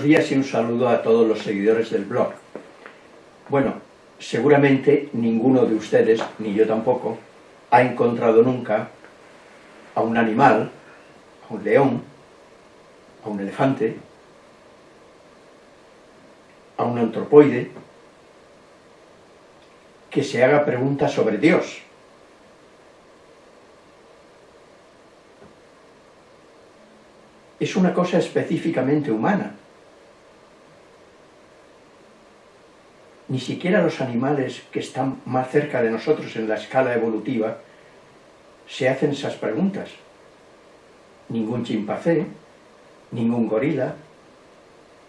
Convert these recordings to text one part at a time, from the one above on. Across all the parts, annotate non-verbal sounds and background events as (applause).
Buenos días y un saludo a todos los seguidores del blog. Bueno, seguramente ninguno de ustedes, ni yo tampoco, ha encontrado nunca a un animal, a un león, a un elefante, a un antropoide, que se haga preguntas sobre Dios. Es una cosa específicamente humana. Ni siquiera los animales que están más cerca de nosotros en la escala evolutiva se hacen esas preguntas. Ningún chimpancé, ningún gorila,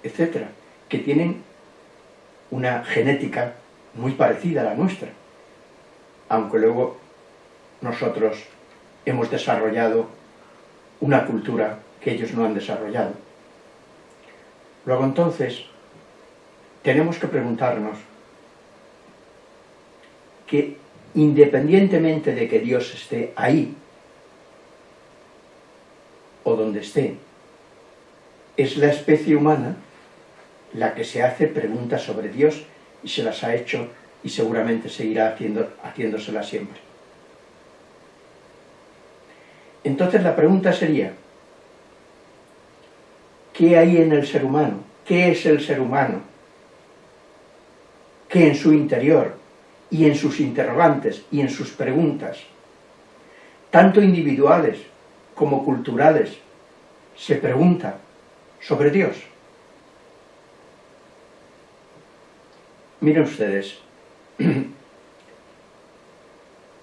etcétera, que tienen una genética muy parecida a la nuestra, aunque luego nosotros hemos desarrollado una cultura que ellos no han desarrollado. Luego entonces, tenemos que preguntarnos que independientemente de que Dios esté ahí, o donde esté, es la especie humana la que se hace preguntas sobre Dios y se las ha hecho y seguramente seguirá haciéndoselas siempre. Entonces la pregunta sería, ¿qué hay en el ser humano? ¿Qué es el ser humano? Que en su interior y en sus interrogantes y en sus preguntas, tanto individuales como culturales, se pregunta sobre Dios. Miren ustedes, (clears throat)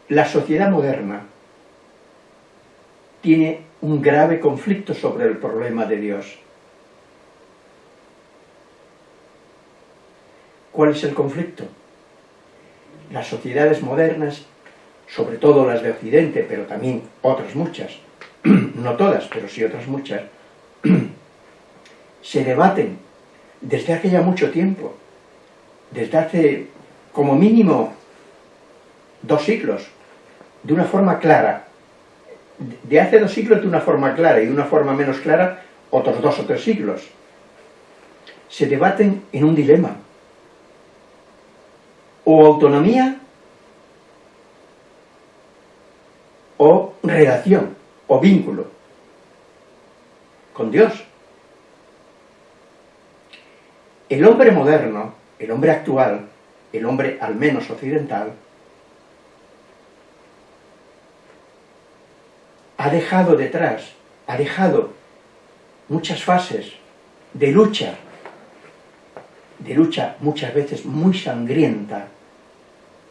la sociedad moderna tiene un grave conflicto sobre el problema de Dios. ¿Cuál es el conflicto? Las sociedades modernas, sobre todo las de Occidente, pero también otras muchas, (clears throat) no todas, pero sí otras muchas, (clears throat) se debaten desde hace ya mucho tiempo desde hace como mínimo dos siglos, de una forma clara. De hace dos siglos de una forma clara y de una forma menos clara otros dos o tres siglos. Se debaten en un dilema. O autonomía o relación o vínculo con Dios. El hombre moderno el hombre actual, el hombre al menos occidental, ha dejado detrás, ha dejado muchas fases de lucha, de lucha muchas veces muy sangrienta,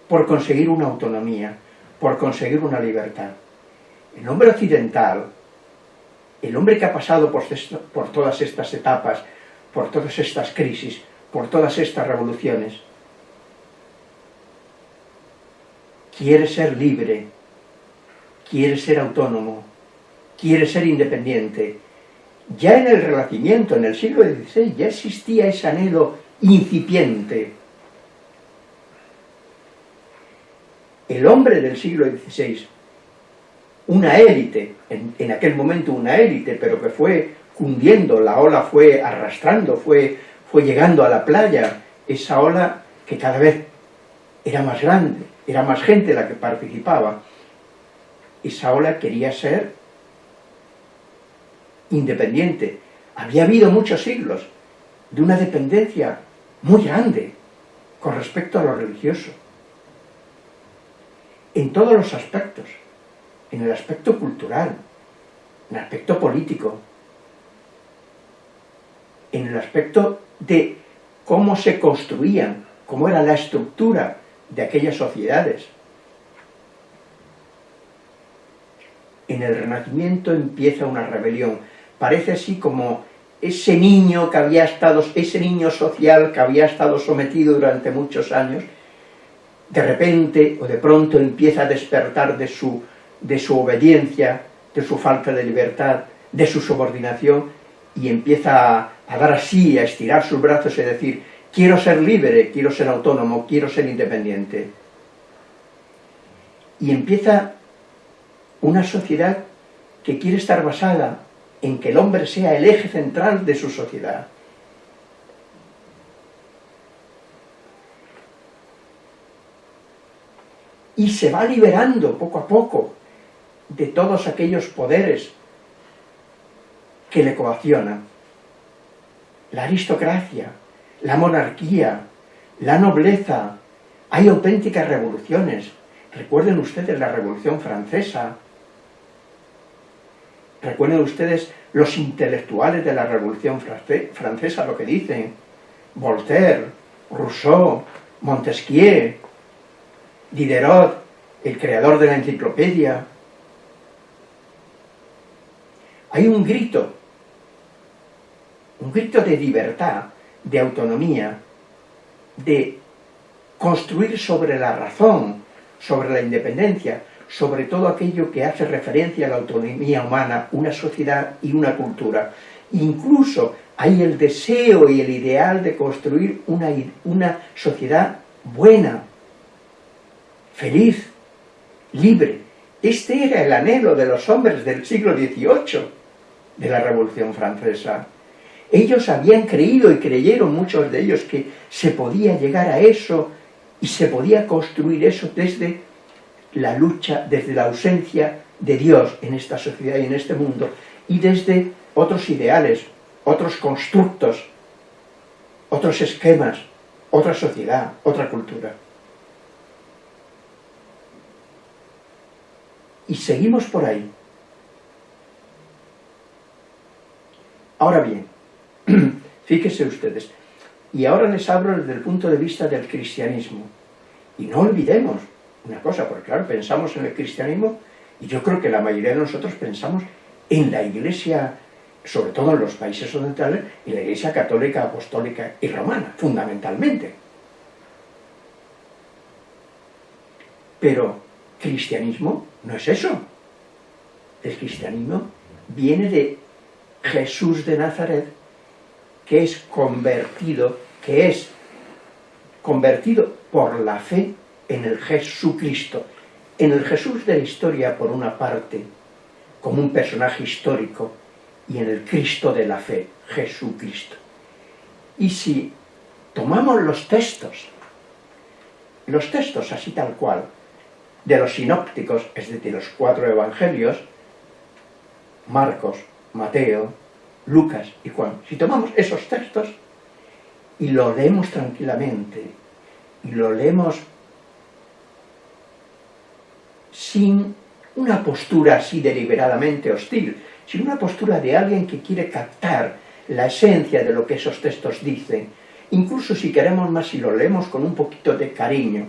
por conseguir una autonomía, por conseguir una libertad. El hombre occidental, el hombre que ha pasado por, todas estas etapas, por todas estas crisis, por todas estas revoluciones. Quiere ser libre, quiere ser autónomo, quiere ser independiente. Ya en el Renacimiento, en el siglo XVI, ya existía ese anhelo incipiente. El hombre del siglo XVI, una élite, en, aquel momento una élite, pero que fue cundiendo, la ola fue arrastrando, fue fue llegando a la playa esa ola que cada vez era más grande, era más gente la que participaba. Esa ola quería ser independiente. Había habido muchos siglos de una dependencia muy grande con respecto a lo religioso. En todos los aspectos, en el aspecto cultural, en el aspecto político, en el aspecto de cómo se construían, cómo era la estructura de aquellas sociedades. En el Renacimiento empieza una rebelión, parece así como ese niño que había estado, ese niño social que había estado sometido durante muchos años, de repente o de pronto empieza a despertar de su, de su obediencia, de su falta de libertad, de su subordinación, y empieza a, a dar así, a estirar sus brazos y decir, quiero ser libre, quiero ser autónomo, quiero ser independiente. Y empieza una sociedad que quiere estar basada en que el hombre sea el eje central de su sociedad, y se va liberando poco a poco de todos aquellos poderes que le coaccionan. La aristocracia, la monarquía, la nobleza, hay auténticas revoluciones. Recuerden ustedes la Revolución Francesa, recuerden ustedes los intelectuales de la Revolución Francesa, lo que dicen, Voltaire, Rousseau, Montesquieu, Diderot, el creador de la enciclopedia. Hay un grito, un grito de libertad, de autonomía, de construir sobre la razón, sobre la independencia, sobre todo aquello que hace referencia a la autonomía humana, una sociedad y una cultura. Incluso hay el deseo y el ideal de construir una, una sociedad buena, feliz, libre. Este era el anhelo de los hombres del siglo XVIII, de la Revolución Francesa. Ellos habían creído y creyeron muchos de ellos que se podía llegar a eso y se podía construir eso desde la lucha, desde la ausencia de Dios en esta sociedad y en este mundo y desde otros ideales, otros constructos, otros esquemas, otra sociedad, otra cultura. Y seguimos por ahí. Ahora bien, (clears throat) fíjense ustedes, y ahora les hablo desde el punto de vista del cristianismo. Y no olvidemos una cosa, porque claro, pensamos en el cristianismo, y yo creo que la mayoría de nosotros pensamos en la iglesia, sobre todo en los países occidentales, en la iglesia católica, apostólica y romana, fundamentalmente. Pero cristianismo no es eso. El cristianismo viene de Jesús de Nazaret, que es convertido, que es convertido por la fe en el Jesucristo, en el Jesús de la historia por una parte, como un personaje histórico, y en el Cristo de la fe, Jesucristo. Y si tomamos los textos, los textos así tal cual, de los sinópticos, es decir, los cuatro evangelios, Marcos, Mateo, Lucas y Juan, si tomamos esos textos y lo leemos tranquilamente, y lo leemos sin una postura así deliberadamente hostil, sino una postura de alguien que quiere captar la esencia de lo que esos textos dicen, incluso si queremos más si lo leemos con un poquito de cariño,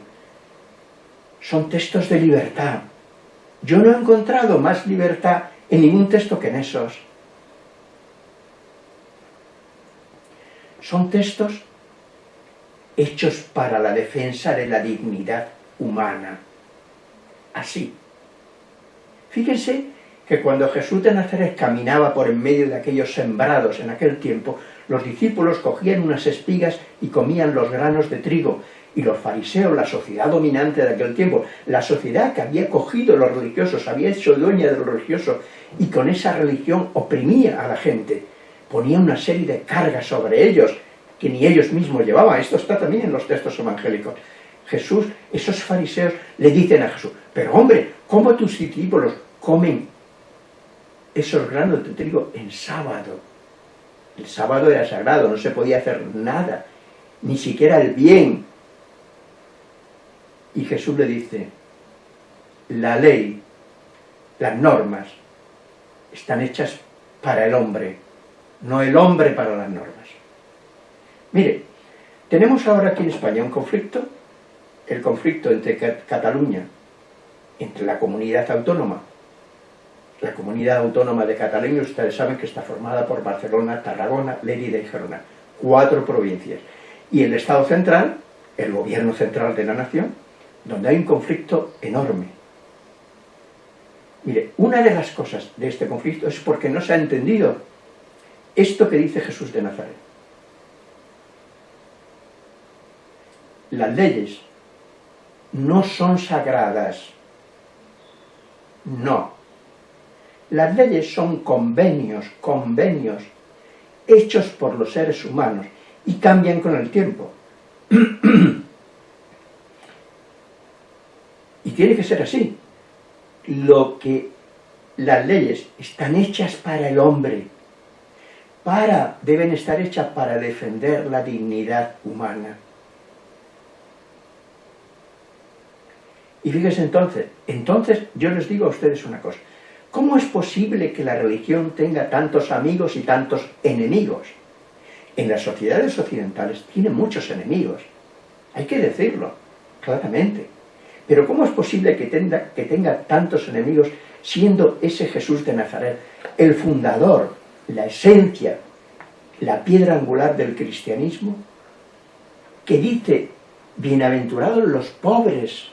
son textos de libertad. Yo no he encontrado más libertad en ningún texto que en esos. Son textos hechos para la defensa de la dignidad humana. Así. Fíjense que cuando Jesús de Nazaret caminaba por en medio de aquellos sembrados en aquel tiempo, los discípulos cogían unas espigas y comían los granos de trigo, y los fariseos, la sociedad dominante de aquel tiempo, la sociedad que había cogido los religiosos, había hecho dueña de los religiosos y con esa religión oprimía a la gente, ponía una serie de cargas sobre ellos que ni ellos mismos llevaban. Esto está también en los textos evangélicos. Jesús, esos fariseos le dicen a Jesús, pero hombre, ¿cómo tus discípulos comen esos granos de trigo en sábado? El sábado era sagrado, no se podía hacer nada, ni siquiera el bien, y Jesús le dice, la ley, las normas, están hechas para el hombre, no el hombre para las normas. Mire, tenemos ahora aquí en España un conflicto, el conflicto entre Cataluña, entre la comunidad autónoma, la comunidad autónoma de Cataluña, ustedes saben que está formada por Barcelona, Tarragona, Lérida y Gerona, cuatro provincias, y el Estado central, el gobierno central de la nación, donde hay un conflicto enorme. Mire, una de las cosas de este conflicto es porque no se ha entendido esto que dice Jesús de Nazaret. Las leyes no son sagradas. No. Las leyes son convenios, convenios, hechos por los seres humanos y cambian con el tiempo. (clears throat) tiene que ser así. Lo que las leyes están hechas para el hombre, para, deben estar hechas para defender la dignidad humana. Y fíjense entonces, entonces yo les digo a ustedes una cosa, ¿cómo es posible que la religión tenga tantos amigos y tantos enemigos? En las sociedades occidentales tiene muchos enemigos, hay que decirlo, claramente. Pero ¿cómo es posible que tenga, tantos enemigos siendo ese Jesús de Nazaret el fundador, la esencia, la piedra angular del cristianismo, que dice, bienaventurados los pobres,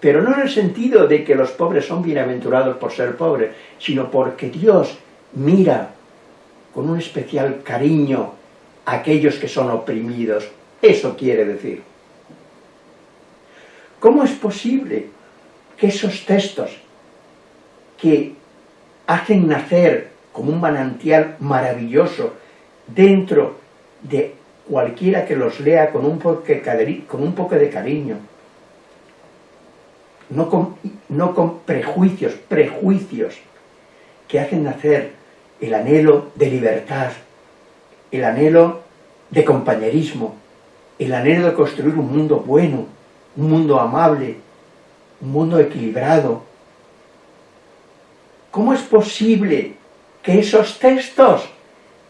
pero no en el sentido de que los pobres son bienaventurados por ser pobres, sino porque Dios mira con un especial cariño a aquellos que son oprimidos. Eso quiere decir. ¿Cómo es posible que esos textos que hacen nacer como un manantial maravilloso dentro de cualquiera que los lea con un poco de cariño, no con, no con prejuicios, prejuicios que hacen nacer el anhelo de libertad, el anhelo de compañerismo, el anhelo de construir un mundo bueno, un mundo amable, un mundo equilibrado. ¿Cómo es posible que esos textos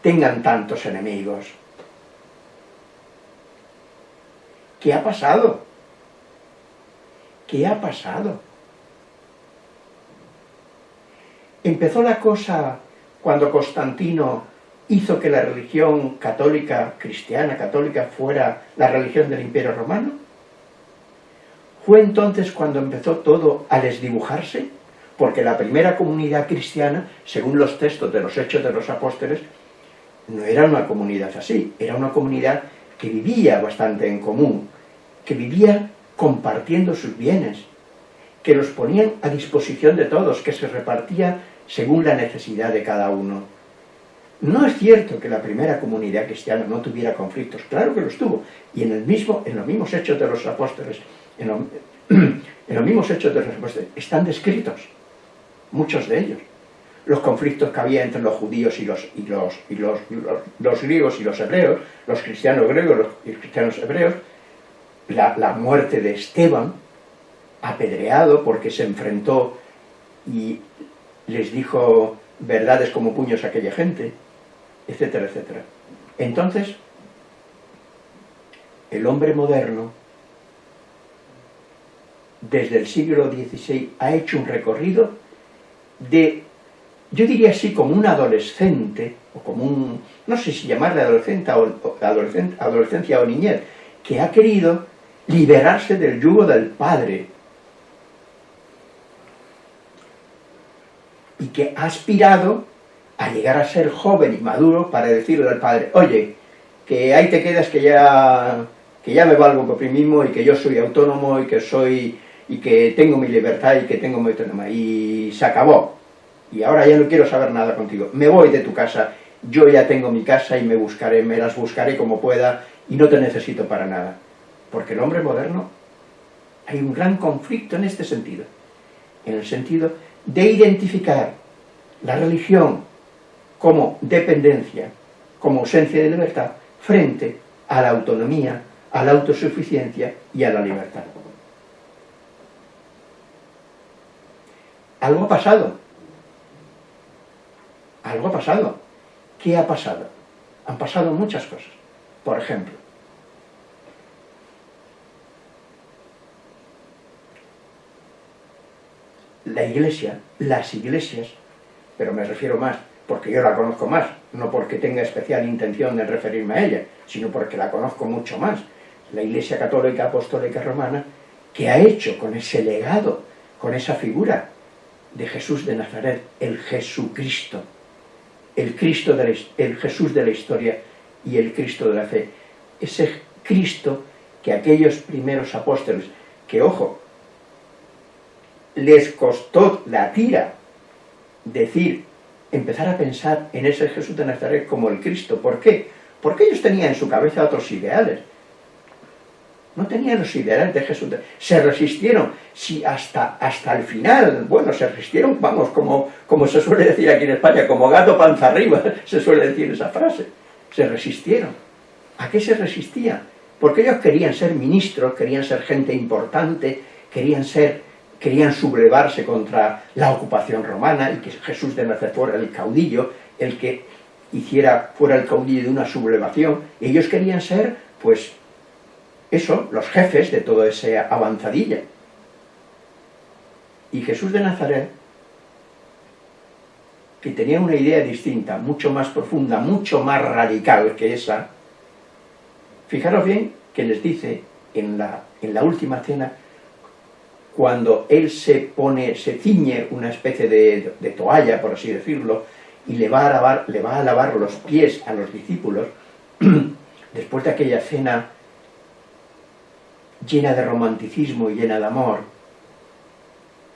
tengan tantos enemigos? ¿Qué ha pasado? ¿Qué ha pasado? Empezó la cosa cuando Constantino hizo que la religión católica, cristiana, católica, fuera la religión del Imperio Romano. Fue entonces cuando empezó todo a desdibujarse, porque la primera comunidad cristiana, según los textos de los Hechos de los Apóstoles, no era una comunidad así, era una comunidad que vivía bastante en común, que vivía compartiendo sus bienes, que los ponían a disposición de todos, que se repartía según la necesidad de cada uno. No es cierto que la primera comunidad cristiana no tuviera conflictos, claro que los tuvo, y en, el mismo, en los mismos hechos de los apóstoles, (clears throat) en, los mismos hechos de apóstoles, están descritos, muchos de ellos. Los conflictos que había entre los judíos y los, y los, y los, griegos y los hebreos, los cristianos griegos y los cristianos hebreos, la, muerte de Esteban, apedreado porque se enfrentó y les dijo verdades como puños a aquella gente, etcétera, etcétera. Entonces, el hombre moderno, desde el siglo XVI, ha hecho un recorrido de, yo diría así, como un adolescente, o como un, no sé si llamarle adolescente o, adolescencia o niñez, que ha querido liberarse del yugo del Padre, y que ha aspirado a llegar a ser joven y maduro para decirle al Padre, oye, que ahí te quedas que ya, que ya me valgo por mí mismo y que yo soy autónomo y que soy y que tengo mi libertad y que tengo mi autonomía. Y se acabó. Y ahora ya no quiero saber nada contigo. Me voy de tu casa. Yo ya tengo mi casa y me buscaré, me las buscaré como pueda y no te necesito para nada. Porque el hombre moderno, hay un gran conflicto en este sentido, en el sentido de identificar la religión como dependencia, como ausencia de libertad, frente a la autonomía, a la autosuficiencia y a la libertad. Algo ha pasado. Algo ha pasado. ¿Qué ha pasado? Han pasado muchas cosas. Por ejemplo, la iglesia, las iglesias, pero me refiero más porque yo la conozco más, no porque tenga especial intención de referirme a ella, sino porque la conozco mucho más, la Iglesia Católica Apostólica Romana, que ha hecho con ese legado, con esa figura de Jesús de Nazaret, el Jesucristo, el, Cristo de el Jesús de la historia y el Cristo de la fe, ese Cristo que aquellos primeros apóstoles, que ojo, les costó la tira decir, empezar a pensar en ese Jesús de Nazaret como el Cristo. ¿Por qué? Porque ellos tenían en su cabeza otros ideales. No tenían los ideales de Jesús, se resistieron, si hasta, hasta el final, bueno, se resistieron, vamos, como, como se suele decir aquí en España, como gato panza arriba, (laughs) se suele decir esa frase, se resistieron. ¿A qué se resistían? Porque ellos querían ser ministros, querían ser gente importante, querían ser, querían sublevarse contra la ocupación romana y que Jesús de Nazaret fuera el caudillo, el que hiciera, fuera el caudillo de una sublevación, ellos querían ser, pues, eso, los jefes de toda esa avanzadilla. Y Jesús de Nazaret, que tenía una idea distinta, mucho más profunda, mucho más radical que esa, fijaros bien que les dice en la, en la última cena, cuando él se pone, se ciñe una especie de, de toalla, por así decirlo, y le va, a lavar, le va a lavar los pies a los discípulos, (clears throat) después de aquella cena llena de romanticismo y llena de amor,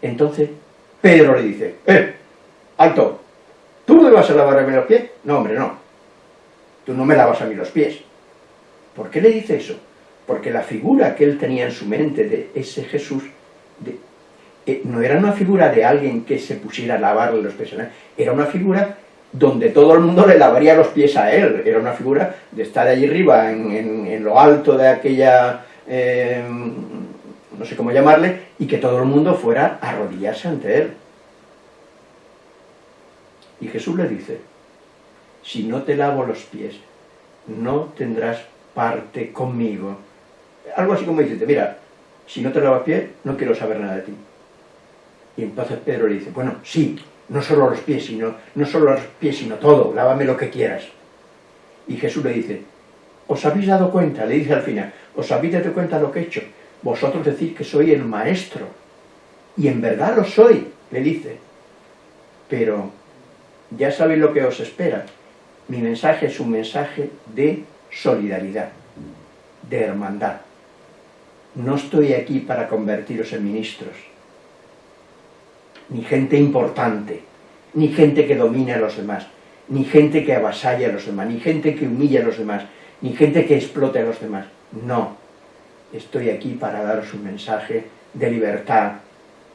entonces Pedro le dice, ¡eh, alto! ¿Tú me vas a lavar a mí los pies? No, hombre, no. Tú no me lavas a mí los pies. ¿Por qué le dice eso? Porque la figura que él tenía en su mente de ese Jesús eh, no era una figura de alguien que se pusiera a lavarle los pies, era una figura donde todo el mundo le lavaría los pies a él, era una figura de estar allí arriba, en lo alto de aquella eh, no sé cómo llamarle, y que todo el mundo fuera a arrodillarse ante él. Y Jesús le dice, si no te lavo los pies, no tendrás parte conmigo. Algo así como dice, mira, si no te lavas pies, no quiero saber nada de ti. Y entonces Pedro le dice, bueno, sí, no solo los pies, sino, no solo los pies, sino todo, lávame lo que quieras. Y Jesús le dice, ¿os habéis dado cuenta? Le dice al final, ¿Os habéis dado cuenta lo que he hecho? Vosotros decís que soy el maestro. Y en verdad lo soy, le dice. Pero ya sabéis lo que os espera. Mi mensaje es un mensaje de solidaridad, de hermandad. No estoy aquí para convertiros en ministros, ni gente importante, ni gente que domine a los demás, ni gente que avasalla a los demás, ni gente que humilla a los demás, ni gente que explote a los demás. No, estoy aquí para daros un mensaje de libertad,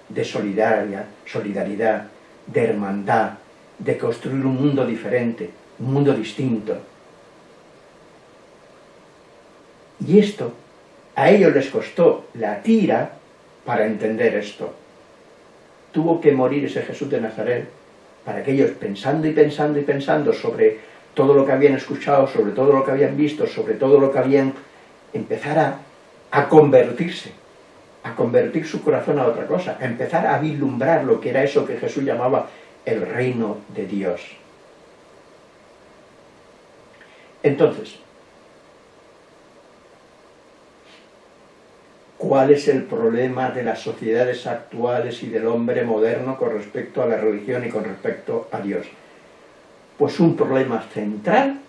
de solidaridad, solidaridad, de hermandad, de construir un mundo diferente, un mundo distinto. Y esto, a ellos les costó la tira para entender esto. Tuvo que morir ese Jesús de Nazaret para que ellos, pensando y pensando y pensando sobre todo lo que habían escuchado, sobre todo lo que habían visto, sobre todo lo que habían empezar a, convertirse, a convertir su corazón a otra cosa, a empezar a vislumbrar lo que era eso que Jesús llamaba el reino de Dios. Entonces, ¿cuál es el problema de las sociedades actuales y del hombre moderno con respecto a la religión y con respecto a Dios? Pues un problema central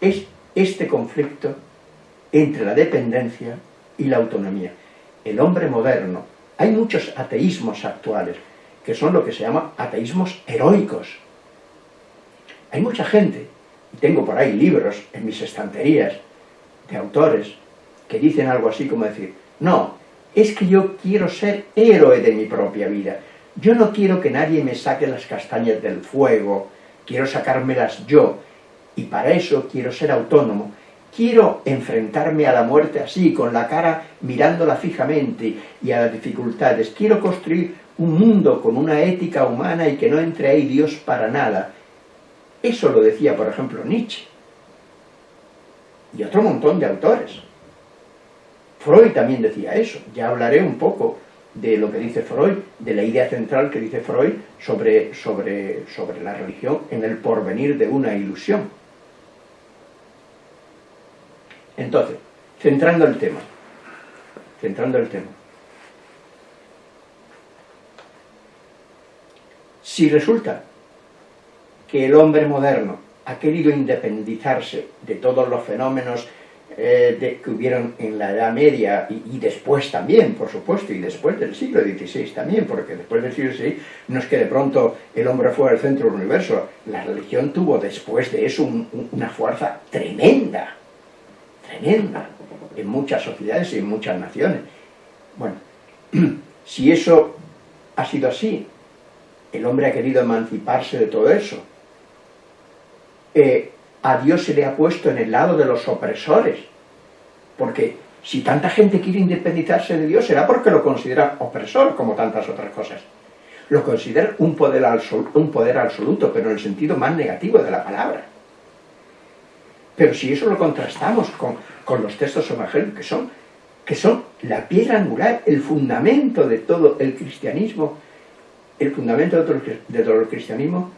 es este conflicto entre la dependencia y la autonomía. El hombre moderno, hay muchos ateísmos actuales, que son lo que se llama ateísmos heroicos. Hay mucha gente, y tengo por ahí libros en mis estanterías de autores, que dicen algo así como decir, no, es que yo quiero ser héroe de mi propia vida, yo no quiero que nadie me saque las castañas del fuego, quiero sacármelas yo, y para eso quiero ser autónomo, quiero enfrentarme a la muerte así, con la cara mirándola fijamente y a las dificultades. Quiero construir un mundo con una ética humana y que no entre ahí Dios para nada. Eso lo decía, por ejemplo, Nietzsche. Y otro montón de autores. Freud también decía eso. Ya hablaré un poco de lo que dice Freud, de la idea central que dice Freud sobre, sobre, sobre la religión en el porvenir de una ilusión. Entonces, centrando el tema, centrando el tema. Si resulta que el hombre moderno ha querido independizarse de todos los fenómenos eh, que hubieron en la Edad Media y, después también, por supuesto, y después del siglo XVI también, porque después del siglo XVI no es que de pronto el hombre fuera el centro del universo, la religión tuvo después de eso una fuerza tremenda, tremenda en muchas sociedades y en muchas naciones. Bueno, (clears throat) si eso ha sido así, el hombre ha querido emanciparse de todo eso, eh, a Dios se le ha puesto en el lado de los opresores, porque si tanta gente quiere independizarse de Dios será porque lo considera opresor, como tantas otras cosas. Lo considera un poder, un poder absoluto, pero en el sentido más negativo de la palabra. Pero si eso lo contrastamos con, con los textos evangélicos, que son, que son la piedra angular, el fundamento de todo el cristianismo, el fundamento de todo el, cristianismo,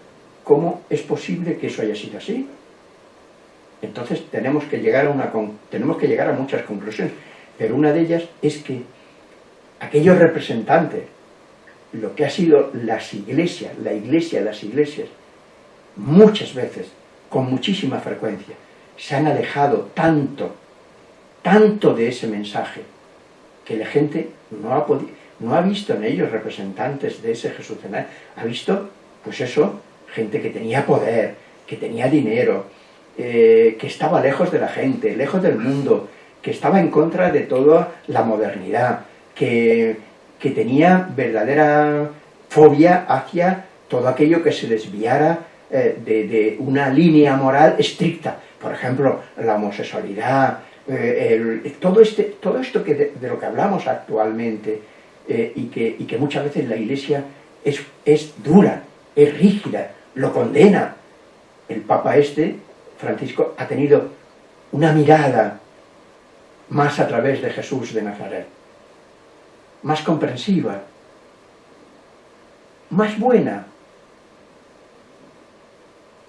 ¿cómo es posible que eso haya sido así? Entonces tenemos que llegar a, una, tenemos que llegar a muchas conclusiones, pero una de ellas es que aquellos representantes, lo que ha sido las iglesias, la iglesia, las iglesias, muchas veces, con muchísima frecuencia, se han alejado tanto, tanto de ese mensaje, que la gente no ha, no ha visto en ellos representantes de ese Jesús ha visto, pues eso, gente que tenía poder, que tenía dinero, eh, que estaba lejos de la gente, lejos del mundo, que estaba en contra de toda la modernidad, que, que tenía verdadera fobia hacia todo aquello que se desviara eh, de, una línea moral estricta. Por ejemplo, la homosexualidad, eh, todo, este, todo esto que de, lo que hablamos actualmente y, que, y, que, muchas veces la Iglesia es, es dura, es rígida, lo condena. El Papa este Francisco ha tenido una mirada más a través de Jesús de Nazaret, más comprensiva, más buena,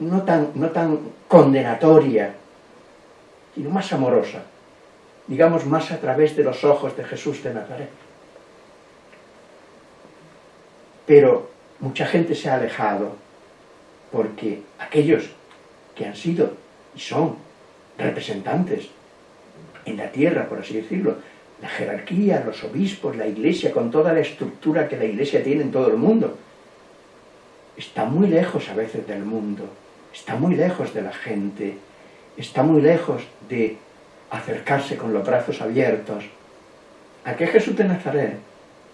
no tan, no tan condenatoria, sino más amorosa, digamos más a través de los ojos de Jesús de Nazaret. Pero mucha gente se ha alejado porque aquellos que han sido y son representantes en la tierra, por así decirlo, la jerarquía, los obispos, la iglesia, con toda la estructura que la iglesia tiene en todo el mundo, está muy lejos a veces del mundo, está muy lejos de la gente, está muy lejos de acercarse con los brazos abiertos. ¿A qué Jesús de Nazaret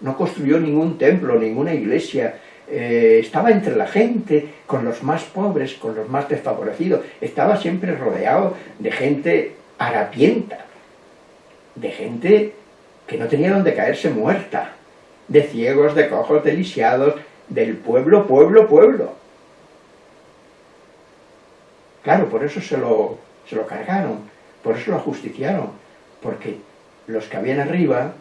no construyó ningún templo, ninguna iglesia, eh, estaba entre la gente, con los más pobres, con los más desfavorecidos, estaba siempre rodeado de gente harapienta, de gente que no tenía donde caerse muerta, de ciegos, de cojos, de lisiados, del pueblo, pueblo, pueblo. Claro, por eso se lo, se lo cargaron, por eso lo ajusticiaron, porque los que habían arriba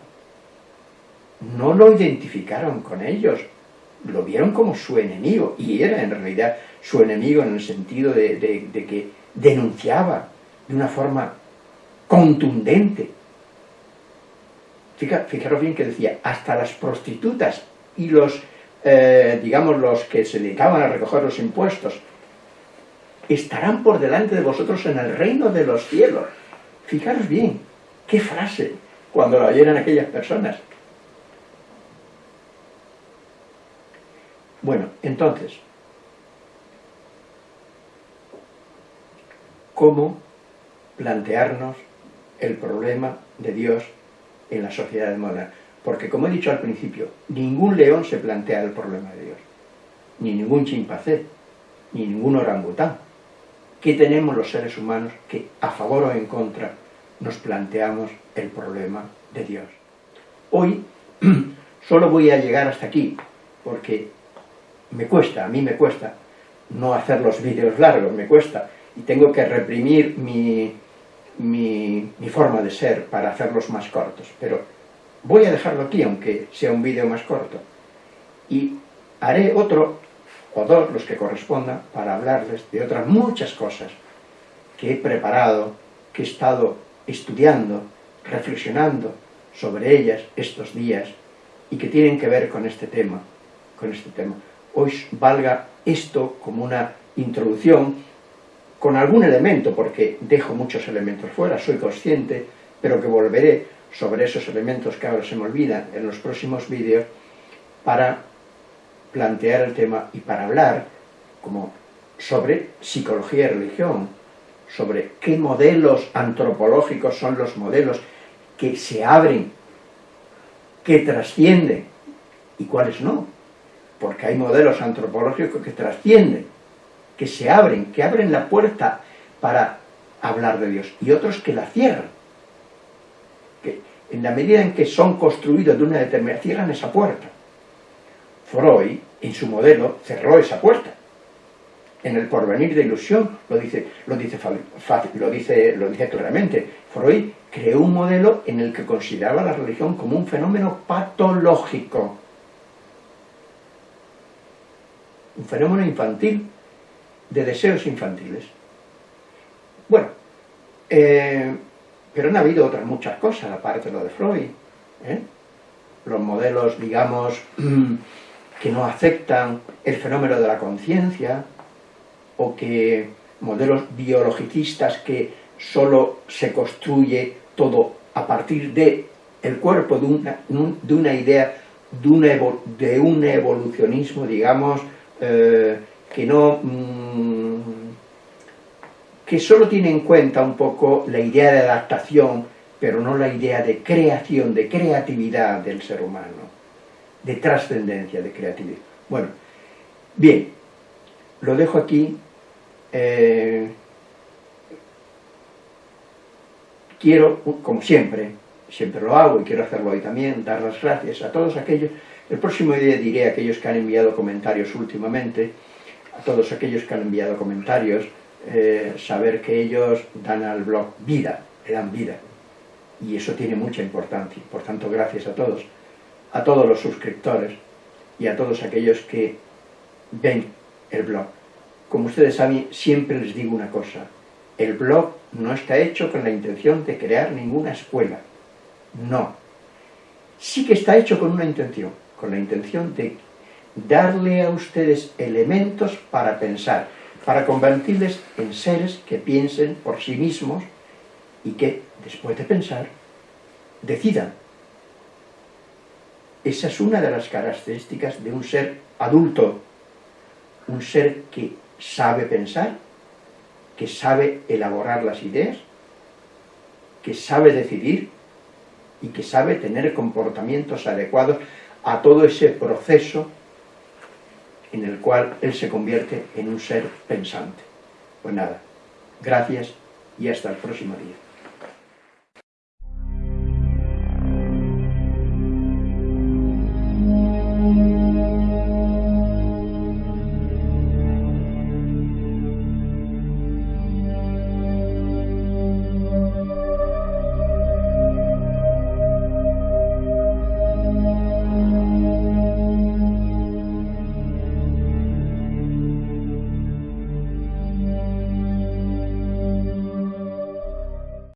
no lo identificaron con ellos, lo vieron como su enemigo, y era en realidad su enemigo en el sentido de, que denunciaba de una forma contundente. fijaros bien que decía, hasta las prostitutas y los, eh, digamos, los que se dedicaban a recoger los impuestos, estarán por delante de vosotros en el reino de los cielos. Fijaros bien, qué frase, cuando la oyeran aquellas personas. Bueno, entonces, ¿cómo plantearnos el problema de Dios en la sociedad moderna? Porque, como he dicho al principio, ningún león se plantea el problema de Dios, ni ningún chimpancé, ni ningún orangután. ¿Qué tenemos los seres humanos que, a favor o en contra, nos planteamos el problema de Dios? Hoy (clears throat) solo voy a llegar hasta aquí, porque me cuesta, a mí me cuesta no hacer los vídeos largos, me cuesta, y tengo que reprimir mi, mi, forma de ser para hacerlos más cortos, pero voy a dejarlo aquí, aunque sea un vídeo más corto, y haré otro, o dos, los que correspondan, para hablarles de otras muchas cosas que he preparado, que he estado estudiando, reflexionando sobre ellas estos días, y que tienen que ver con este tema, con este tema. Hoy valga esto como una introducción con algún elemento, porque dejo muchos elementos fuera, soy consciente, pero que volveré sobre esos elementos que ahora se me olvidan en los próximos vídeos para plantear el tema y para hablar como sobre psicología y religión, sobre qué modelos antropológicos son los modelos que se abren, que trascienden, y cuáles no. Porque hay modelos antropológicos que trascienden, que se abren, que abren la puerta para hablar de Dios, y otros que la cierran. Que en la medida en que son construidos de una determinada, cierran esa puerta. Freud, en su modelo, cerró esa puerta. En el porvenir de ilusión lo dice, lo dice, lo dice, lo dice claramente. Freud creó un modelo en el que consideraba la religión como un fenómeno patológico. Un fenómeno infantil, de deseos infantiles. Bueno, eh, pero han habido otras muchas cosas, aparte de lo de Freud. ¿eh? Los modelos, digamos, (clears throat) que no aceptan el fenómeno de la conciencia, o que modelos biologicistas que solo se construye todo a partir de el cuerpo, de una, de una idea, de un evolucionismo, digamos, eh, que no... Mm, que solo tiene en cuenta un poco la idea de adaptación, pero no la idea de creación, de creatividad del ser humano, de trascendencia, de creatividad. Bueno, bien, lo dejo aquí. Eh, quiero, como siempre, siempre lo hago y quiero hacerlo hoy también, dar las gracias a todos aquellos, el próximo día diré a aquellos que han enviado comentarios últimamente, a todos aquellos que han enviado comentarios, eh, saber que ellos dan al blog vida, le dan vida. Y eso tiene mucha importancia. Por tanto, gracias a todos, a todos los suscriptores y a todos aquellos que ven el blog. Como ustedes saben, siempre les digo una cosa, el blog no está hecho con la intención de crear ninguna escuela. No. Sí que está hecho con una intención, con la intención de darle a ustedes elementos para pensar, para convertirles en seres que piensen por sí mismos y que, después de pensar, decidan. Esa es una de las características de un ser adulto, un ser que sabe pensar que sabe elaborar las ideas, que sabe decidir y que sabe tener comportamientos adecuados a todo ese proceso en el cual él se convierte en un ser pensante. Pues nada, gracias y hasta el próximo día.